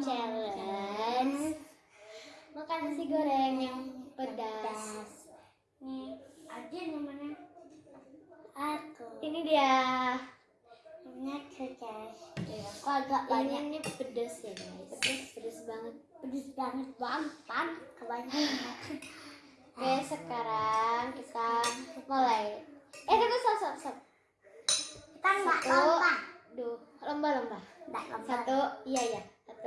challenge makan nasi goreng yang pedas. Nih, ada namanya. Aku. Ini dia. Namanya. Ya, Kok agak banyak. Ini, ini pedas ya guys. Pedas, pedas banget. Pedes banget bang, pan kebanyakan. Oke, sekarang kita mulai. Eh, tunggu, stop, stop, stop. Kita nggak Satu. lomba. Duh, lomba-lomba. Satu, iya ya.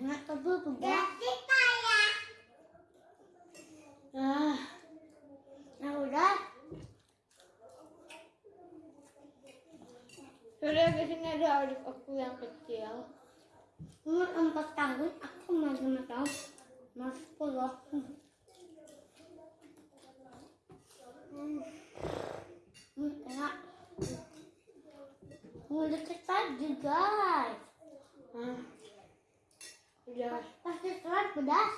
Enak tapi pedas. kayak. Ah, Nah, udah. sudah di sini ada adik aku yang kecil. Umur empat tahun, aku masih lima tahun. Mas sepuluh. Hmm. Hmm, enak. Mau deket tadi, guys. Ah, udah. Pasti keras pedas.